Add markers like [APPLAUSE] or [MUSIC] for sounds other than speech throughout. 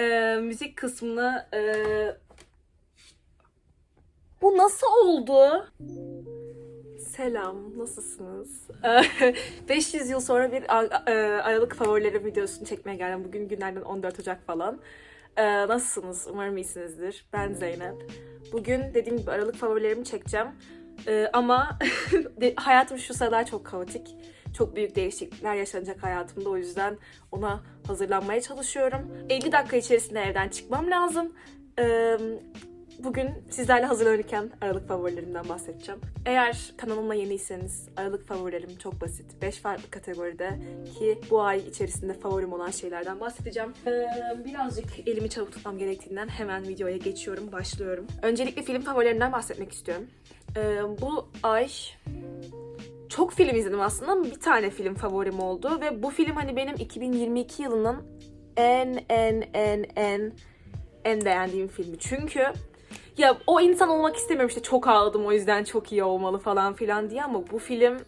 e, müzik kısmını e, bu nasıl oldu? Selam, nasılsınız? [LAUGHS] 500 yıl sonra bir Aralık favorileri videosunu çekmeye geldim. Bugün günlerden 14 Ocak falan. E, Nasılsınız? Umarım iyisinizdir. Ben Zeynep. Bugün dediğim gibi Aralık favorilerimi çekeceğim. E, Ama [LAUGHS] hayatım şu sıralar çok kaotik. Çok büyük değişiklikler yaşanacak hayatımda. O yüzden ona hazırlanmaya çalışıyorum. 50 dakika içerisinde evden çıkmam lazım. E, Bugün sizlerle hazırlanırken Aralık favorilerimden bahsedeceğim. Eğer kanalıma yeniyseniz Aralık favorilerim çok basit. 5 farklı kategoride ki bu ay içerisinde favorim olan şeylerden bahsedeceğim. Ee, birazcık elimi çabuk tutmam gerektiğinden hemen videoya geçiyorum, başlıyorum. Öncelikle film favorilerimden bahsetmek istiyorum. Ee, bu ay çok film izledim aslında ama bir tane film favorim oldu ve bu film hani benim 2022 yılının en en en en en beğendiğim filmi. Çünkü ya o insan olmak istemiyorum işte çok ağladım o yüzden çok iyi olmalı falan filan diye ama bu film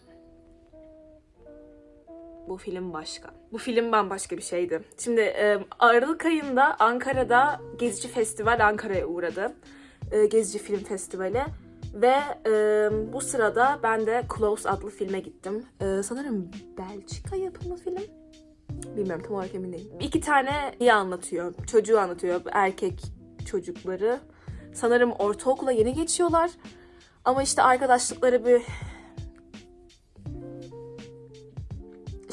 bu film başka. Bu film bambaşka bir şeydi. Şimdi e, Aralık ayında Ankara'da Gezici Festival Ankara'ya uğradı. E, Gezici Film Festivali. Ve e, bu sırada ben de Close adlı filme gittim. E, sanırım Belçika yapımı film. Bilmiyorum tam olarak emin değilim. İki tane iyi anlatıyor. Çocuğu anlatıyor. Erkek çocukları. Sanırım ortaokula yeni geçiyorlar. Ama işte arkadaşlıkları bir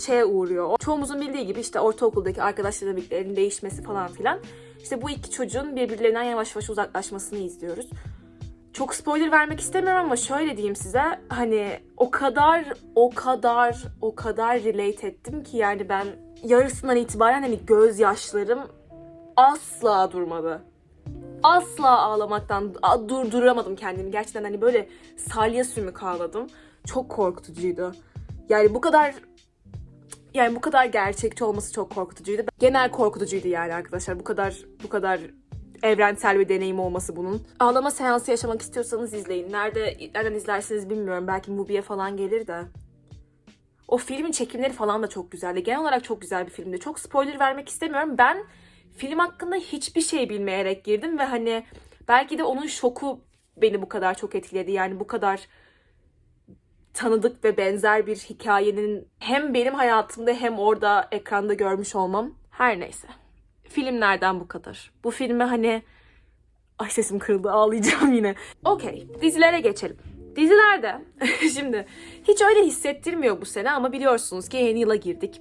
şeye uğruyor. Çoğumuzun bildiği gibi işte ortaokuldaki arkadaş dinamiklerinin değişmesi falan filan. İşte bu iki çocuğun birbirlerinden yavaş yavaş uzaklaşmasını izliyoruz. Çok spoiler vermek istemiyorum ama şöyle diyeyim size. Hani o kadar, o kadar, o kadar relate ettim ki yani ben yarısından itibaren hani gözyaşlarım asla durmadı asla ağlamaktan durduramadım kendimi. Gerçekten hani böyle salya sümük ağladım. Çok korkutucuydu. Yani bu kadar yani bu kadar gerçekçi olması çok korkutucuydu. Genel korkutucuydu yani arkadaşlar. Bu kadar bu kadar evrensel bir deneyim olması bunun. Ağlama seansı yaşamak istiyorsanız izleyin. Nerede nereden izlersiniz bilmiyorum. Belki Mubi'ye falan gelir de. O filmin çekimleri falan da çok güzeldi. Genel olarak çok güzel bir filmdi. Çok spoiler vermek istemiyorum. Ben film hakkında hiçbir şey bilmeyerek girdim ve hani belki de onun şoku beni bu kadar çok etkiledi. Yani bu kadar tanıdık ve benzer bir hikayenin hem benim hayatımda hem orada ekranda görmüş olmam. Her neyse. Filmlerden bu kadar. Bu filme hani ay sesim kırıldı ağlayacağım yine. Okey dizilere geçelim. Dizilerde [LAUGHS] şimdi hiç öyle hissettirmiyor bu sene ama biliyorsunuz ki yeni yıla girdik.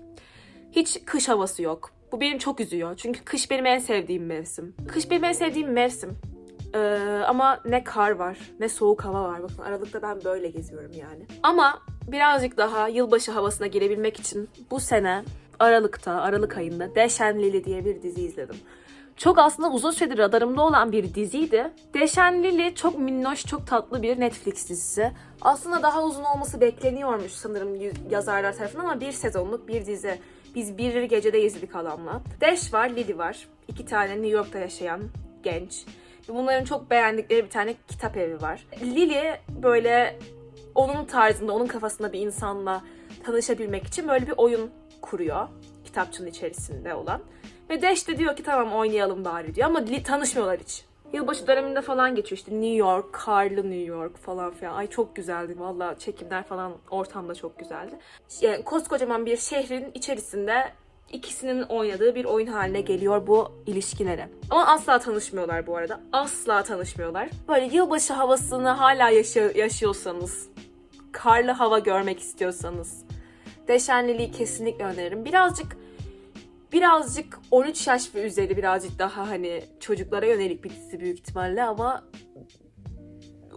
Hiç kış havası yok. Bu beni çok üzüyor. Çünkü kış benim en sevdiğim mevsim. Kış benim en sevdiğim mevsim. Ee, ama ne kar var, ne soğuk hava var. Bakın Aralık'ta ben böyle geziyorum yani. Ama birazcık daha yılbaşı havasına girebilmek için bu sene Aralık'ta, Aralık ayında Deşen Lili diye bir dizi izledim. Çok aslında uzun süredir radarımda olan bir diziydi. Deşen Lili çok minnoş, çok tatlı bir Netflix dizisi. Aslında daha uzun olması bekleniyormuş sanırım yazarlar tarafından ama bir sezonluk bir dizi. Biz bir gecede izledik adamla. Dash var, Lily var. İki tane New York'ta yaşayan genç. Bunların çok beğendikleri bir tane kitap evi var. Lily böyle onun tarzında, onun kafasında bir insanla tanışabilmek için böyle bir oyun kuruyor. Kitapçının içerisinde olan. Ve Dash de diyor ki tamam oynayalım bari diyor ama tanışmıyorlar hiç. Yılbaşı döneminde falan geçiyor işte New York, karlı New York falan filan. Ay çok güzeldi valla çekimler falan ortamda çok güzeldi. Yani koskocaman bir şehrin içerisinde ikisinin oynadığı bir oyun haline geliyor bu ilişkileri. Ama asla tanışmıyorlar bu arada. Asla tanışmıyorlar. Böyle yılbaşı havasını hala yaşa- yaşıyorsanız, karlı hava görmek istiyorsanız Deşenliliği kesinlikle öneririm. Birazcık birazcık 13 yaş ve üzeri birazcık daha hani çocuklara yönelik bir dizi büyük ihtimalle ama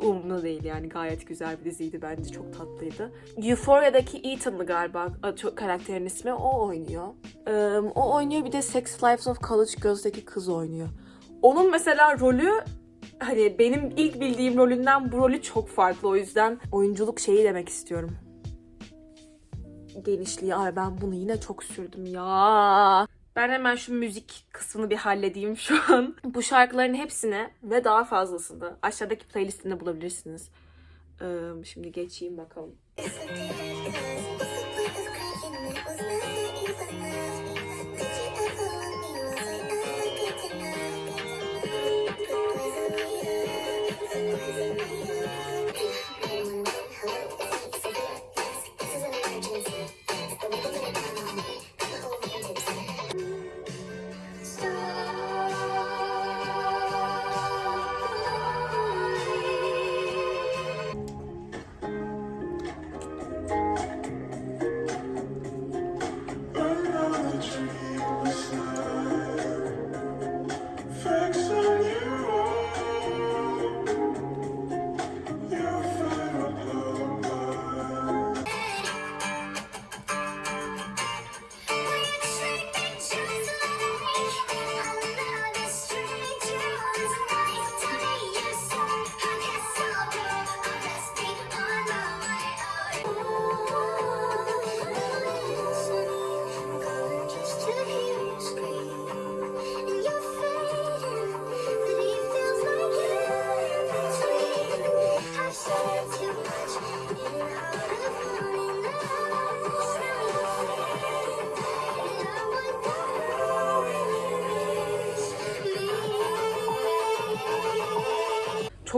umurumda değil yani gayet güzel bir diziydi bence çok tatlıydı. Euphoria'daki Ethan'lı galiba karakterin ismi o oynuyor. Ee, o oynuyor bir de Sex Lives of College Girls'daki kız oynuyor. Onun mesela rolü hani benim ilk bildiğim rolünden bu rolü çok farklı o yüzden oyunculuk şeyi demek istiyorum genişliği. Ay ben bunu yine çok sürdüm ya. Ben hemen şu müzik kısmını bir halledeyim şu an. Bu şarkıların hepsini ve daha fazlasını aşağıdaki playlistimde bulabilirsiniz. Ee, şimdi geçeyim bakalım.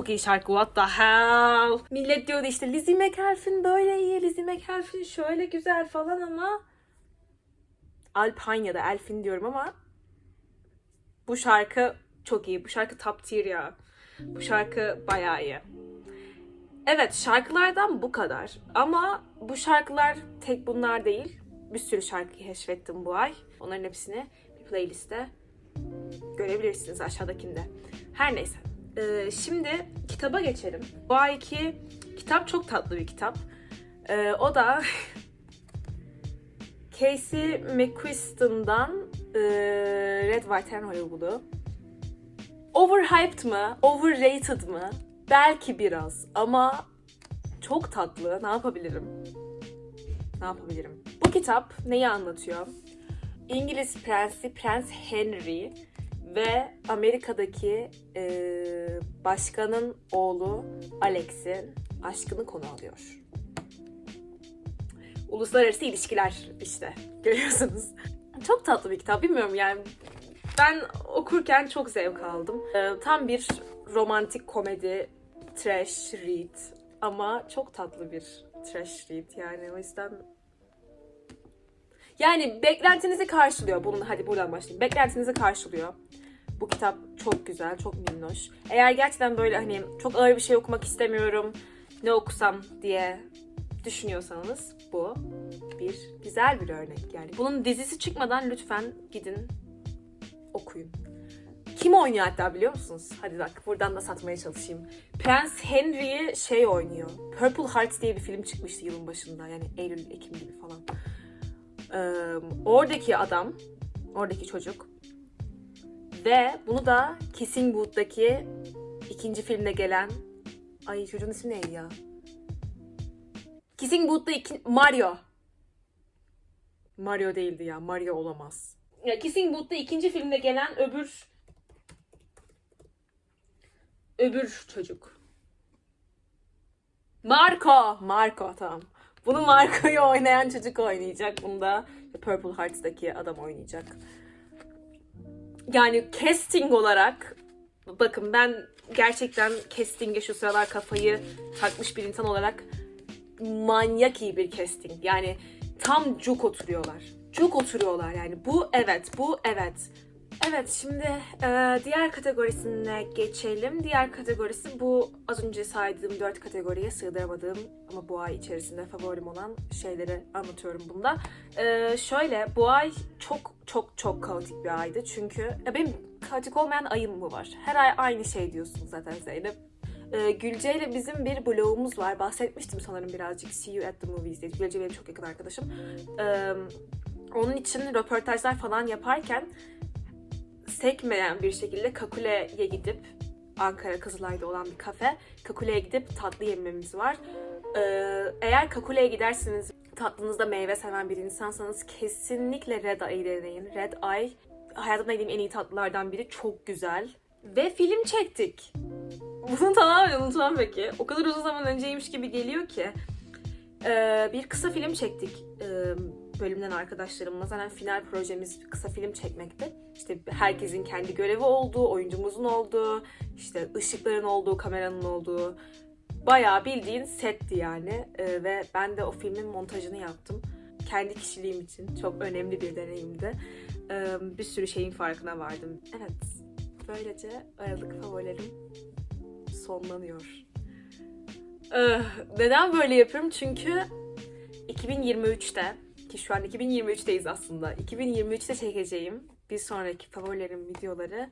Çok iyi şarkı what the hell. Millet diyordu işte Lizzie McAlpin böyle iyi, Lizzie McAlpin şöyle güzel falan ama Alpine ya da Elfin diyorum ama bu şarkı çok iyi. Bu şarkı top tier ya. Bu şarkı bayağı iyi. Evet şarkılardan bu kadar. Ama bu şarkılar tek bunlar değil. Bir sürü şarkı keşfettim bu ay. Onların hepsini bir playlistte görebilirsiniz aşağıdakinde. Her neyse. Ee, şimdi kitaba geçelim. Bu ayki kitap çok tatlı bir kitap. Ee, o da [LAUGHS] Casey McQuiston'dan e, Red, White and Hollywood'u. Overhyped mı? Overrated mı? Belki biraz ama çok tatlı. Ne yapabilirim? Ne yapabilirim? Bu kitap neyi anlatıyor? İngiliz prensi Prens Henry ve Amerika'daki e, başkanın oğlu Alex'in aşkını konu alıyor. Uluslararası ilişkiler işte görüyorsunuz. Çok tatlı bir kitap bilmiyorum yani ben okurken çok zevk aldım. E, tam bir romantik komedi trash read ama çok tatlı bir trash read yani o yüzden yani beklentinizi karşılıyor. Bunun hadi buradan başlayayım. Beklentinizi karşılıyor. Bu kitap çok güzel, çok minnoş. Eğer gerçekten böyle hani çok ağır bir şey okumak istemiyorum, ne okusam diye düşünüyorsanız bu bir güzel bir örnek yani. Bunun dizisi çıkmadan lütfen gidin okuyun. Kim oynuyor hatta biliyor musunuz? Hadi bak buradan da satmaya çalışayım. Prens Henry'i şey oynuyor. Purple Hearts diye bir film çıkmıştı yılın başında. Yani Eylül, Ekim gibi falan. Ee, oradaki adam, oradaki çocuk ve bunu da Kissing Booth'daki ikinci filmde gelen ay çocuğun ismi neydi ya? Kissing Booth'ta iki... Mario. Mario değildi ya. Mario olamaz. Ya Kissing Booth'ta ikinci filmde gelen öbür öbür çocuk. Marco. Marco tamam. Bunu Marco'yu oynayan çocuk oynayacak. Bunu da Purple Hearts'daki adam oynayacak. Yani casting olarak bakın ben gerçekten casting'e şu sıralar kafayı takmış bir insan olarak manyak iyi bir casting. Yani tam cuk oturuyorlar. Cuk oturuyorlar yani. Bu evet, bu evet. Evet şimdi e, diğer kategorisine geçelim. Diğer kategorisi bu az önce saydığım dört kategoriye sığdıramadığım ama bu ay içerisinde favorim olan şeyleri anlatıyorum bunda. E, şöyle bu ay çok çok çok kaotik bir aydı çünkü ya benim kaotik olmayan ayım mı var? Her ay aynı şey diyorsun zaten Zeynep. E, Gülce ile bizim bir blogumuz var. Bahsetmiştim sanırım birazcık See You at the Movies diye. Gülce benim çok yakın arkadaşım. E, onun için röportajlar falan yaparken sekmeyen bir şekilde Kakule'ye gidip Ankara Kızılay'da olan bir kafe. Kakule'ye gidip tatlı yememiz var. Ee, eğer Kakule'ye giderseniz tatlınızda meyve seven bir insansanız kesinlikle Red Eye'yi deneyin. Red Eye hayatımda yediğim en iyi tatlılardan biri. Çok güzel. Ve film çektik. Bunu tamamen unutmam peki. O kadar uzun zaman önceymiş gibi geliyor ki. Ee, bir kısa film çektik. Ee, bölümden arkadaşlarımla zaten final projemiz kısa film çekmekti. İşte herkesin kendi görevi olduğu, oyuncumuzun olduğu, işte ışıkların olduğu, kameranın olduğu bayağı bildiğin setti yani. Ee, ve ben de o filmin montajını yaptım. Kendi kişiliğim için çok önemli bir deneyimdi. Ee, bir sürü şeyin farkına vardım. Evet, böylece Aralık favorilerim sonlanıyor. Ee, neden böyle yapıyorum? Çünkü 2023'te ki şu an 2023'teyiz aslında. 2023'te çekeceğim bir sonraki favorilerim videoları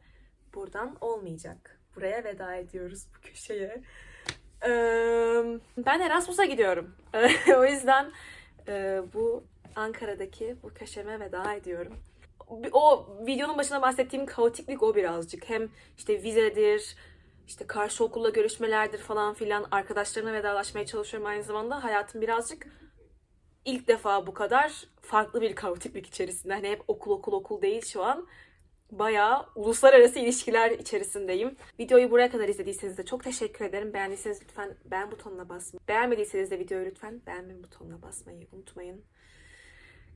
buradan olmayacak. Buraya veda ediyoruz bu köşeye. Ben Erasmus'a gidiyorum. [LAUGHS] o yüzden bu Ankara'daki bu köşeme veda ediyorum. O videonun başına bahsettiğim kaotiklik o birazcık. Hem işte vizedir, işte karşı okulla görüşmelerdir falan filan arkadaşlarına vedalaşmaya çalışıyorum aynı zamanda. Hayatım birazcık ilk defa bu kadar farklı bir kaotiklik içerisinde. Hani hep okul okul okul değil şu an. Bayağı uluslararası ilişkiler içerisindeyim. Videoyu buraya kadar izlediyseniz de çok teşekkür ederim. Beğendiyseniz lütfen beğen butonuna basmayı. Beğenmediyseniz de videoyu lütfen beğenme butonuna basmayı unutmayın.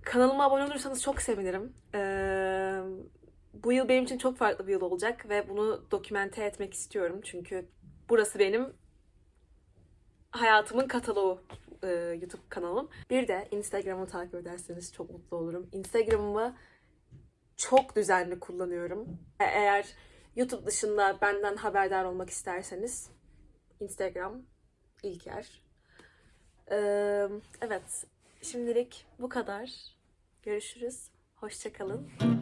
Kanalıma abone olursanız çok sevinirim. Ee, bu yıl benim için çok farklı bir yıl olacak ve bunu dokümente etmek istiyorum. Çünkü Burası benim hayatımın kataloğu e, YouTube kanalım. Bir de Instagram'ı takip ederseniz çok mutlu olurum. Instagram'ımı çok düzenli kullanıyorum. E- Eğer YouTube dışında benden haberdar olmak isterseniz Instagram ilk yer. Ee, evet, şimdilik bu kadar. Görüşürüz. Hoşçakalın.